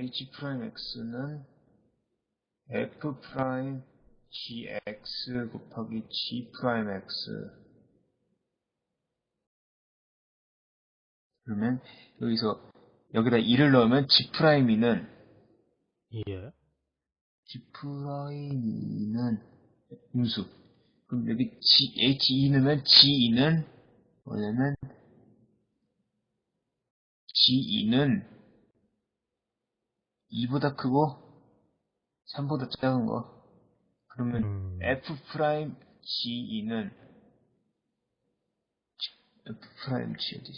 h prime x는 f prime gx 곱하기 g prime x 그러면 여기서 여기다 2를 넣으면 g prime 2는 예. g prime 2는 음수 그럼 여기 g, h2 넣으면 g2는 뭐냐면 g2는 2보다 크고 3보다 작은 거 그러면 음. f prime g2는 f prime g 어디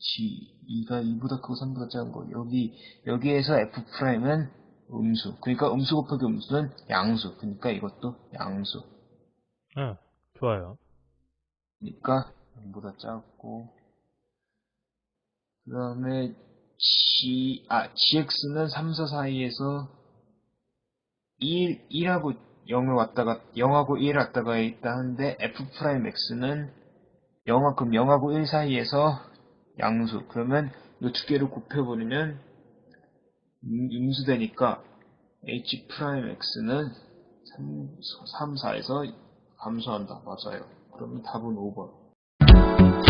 g2가 2보다 크고 3보다 작은 거 여기 여기에서 f prime은 음수 그러니까 음수 곱하기 음수는 양수 그러니까 이것도 양수 예. 좋아요. 그러니까 0보다 작고 그 다음에 g 아 gx는 3, 4 사이에서 1, 1하고 0을 왔다가 0하고 1을 왔다가 있다 하는데 f prime x는 0하 그럼 0하고 1 사이에서 양수. 그러면 이 두 개를 곱해버리면 음- 음수되니까 h prime x는 3, 3 4에서 감소한다. 맞아요. 그러면 답은 5번